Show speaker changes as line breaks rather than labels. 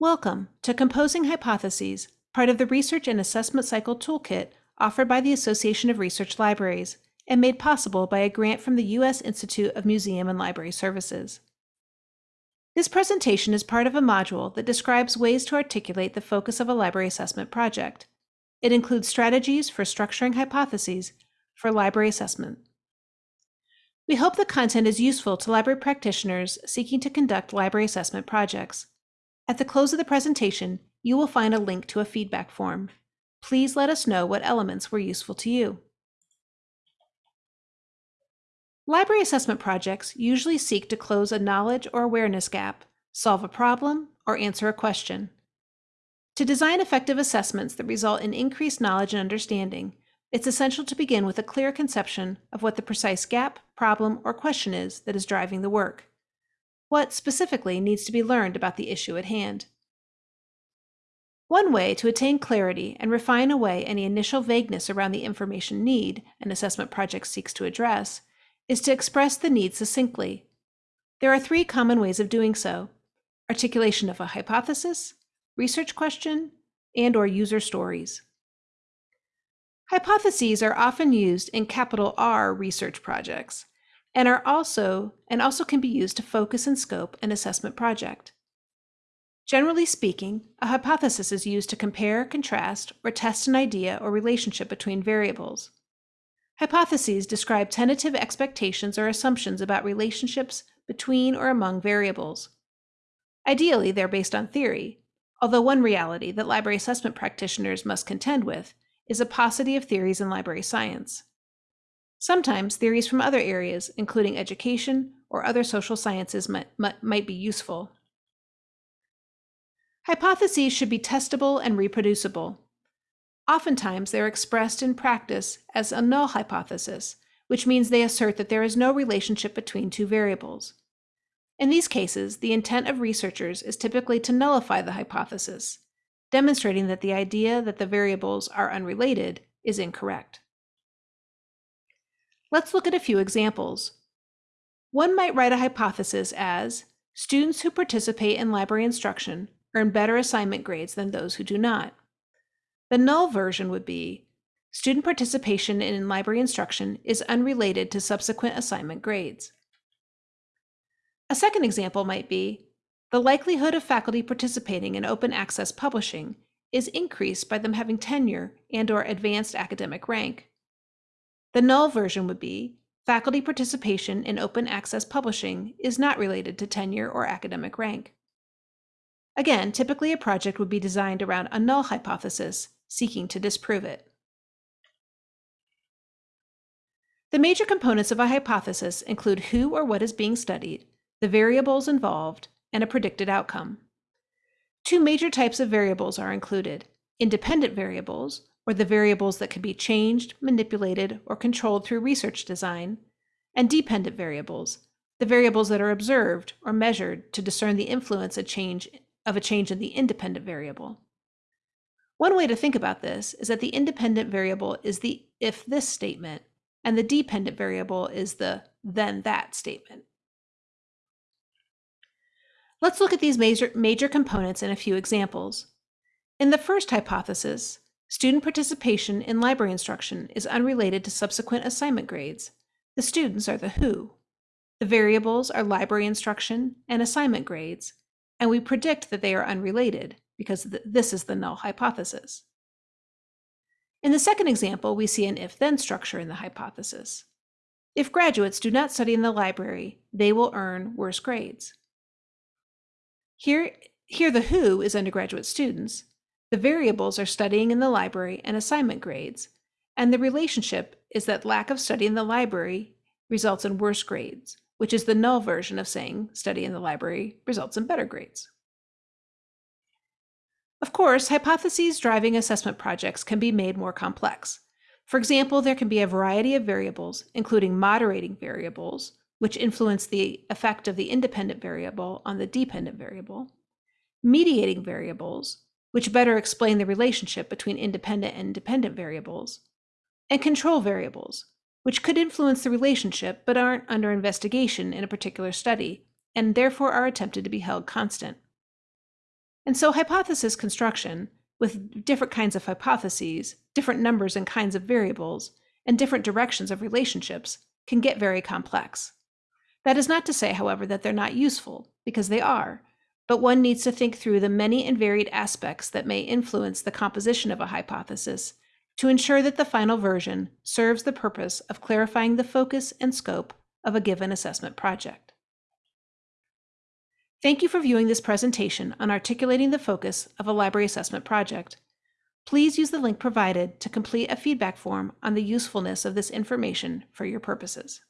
Welcome to Composing Hypotheses, part of the Research and Assessment Cycle Toolkit offered by the Association of Research Libraries and made possible by a grant from the U.S. Institute of Museum and Library Services. This presentation is part of a module that describes ways to articulate the focus of a library assessment project. It includes strategies for structuring hypotheses for library assessment. We hope the content is useful to library practitioners seeking to conduct library assessment projects. At the close of the presentation, you will find a link to a feedback form. Please let us know what elements were useful to you. Library assessment projects usually seek to close a knowledge or awareness gap, solve a problem, or answer a question. To design effective assessments that result in increased knowledge and understanding, it's essential to begin with a clear conception of what the precise gap, problem, or question is that is driving the work. What specifically needs to be learned about the issue at hand? One way to attain clarity and refine away any initial vagueness around the information need an assessment project seeks to address is to express the need succinctly. There are three common ways of doing so articulation of a hypothesis, research question, and or user stories. Hypotheses are often used in capital R research projects and are also and also can be used to focus and scope an assessment project. Generally speaking, a hypothesis is used to compare, contrast, or test an idea or relationship between variables. Hypotheses describe tentative expectations or assumptions about relationships between or among variables. Ideally, they're based on theory, although one reality that library assessment practitioners must contend with is a paucity of theories in library science. Sometimes theories from other areas, including education or other social sciences, might, might be useful. Hypotheses should be testable and reproducible. Oftentimes, they're expressed in practice as a null hypothesis, which means they assert that there is no relationship between two variables. In these cases, the intent of researchers is typically to nullify the hypothesis, demonstrating that the idea that the variables are unrelated is incorrect. Let's look at a few examples. One might write a hypothesis as students who participate in library instruction earn better assignment grades than those who do not. The null version would be student participation in library instruction is unrelated to subsequent assignment grades. A second example might be the likelihood of faculty participating in open access publishing is increased by them having tenure and or advanced academic rank. The null version would be faculty participation in open access publishing is not related to tenure or academic rank. Again, typically a project would be designed around a null hypothesis, seeking to disprove it. The major components of a hypothesis include who or what is being studied, the variables involved, and a predicted outcome. Two major types of variables are included independent variables, or the variables that can be changed, manipulated, or controlled through research design, and dependent variables, the variables that are observed or measured to discern the influence a change, of a change in the independent variable. One way to think about this is that the independent variable is the if this statement, and the dependent variable is the then that statement. Let's look at these major, major components in a few examples. In the first hypothesis, student participation in library instruction is unrelated to subsequent assignment grades. The students are the who. The variables are library instruction and assignment grades, and we predict that they are unrelated because th this is the null hypothesis. In the second example, we see an if-then structure in the hypothesis. If graduates do not study in the library, they will earn worse grades. Here, here the who is undergraduate students. The variables are studying in the library and assignment grades, and the relationship is that lack of study in the library results in worse grades, which is the null version of saying study in the library results in better grades. Of course, hypotheses driving assessment projects can be made more complex. For example, there can be a variety of variables, including moderating variables, which influence the effect of the independent variable on the dependent variable, mediating variables, which better explain the relationship between independent and dependent variables, and control variables, which could influence the relationship but aren't under investigation in a particular study and therefore are attempted to be held constant. And so hypothesis construction, with different kinds of hypotheses, different numbers and kinds of variables, and different directions of relationships, can get very complex. That is not to say, however, that they're not useful, because they are, but one needs to think through the many and varied aspects that may influence the composition of a hypothesis to ensure that the final version serves the purpose of clarifying the focus and scope of a given assessment project. Thank you for viewing this presentation on articulating the focus of a library assessment project. Please use the link provided to complete a feedback form on the usefulness of this information for your purposes.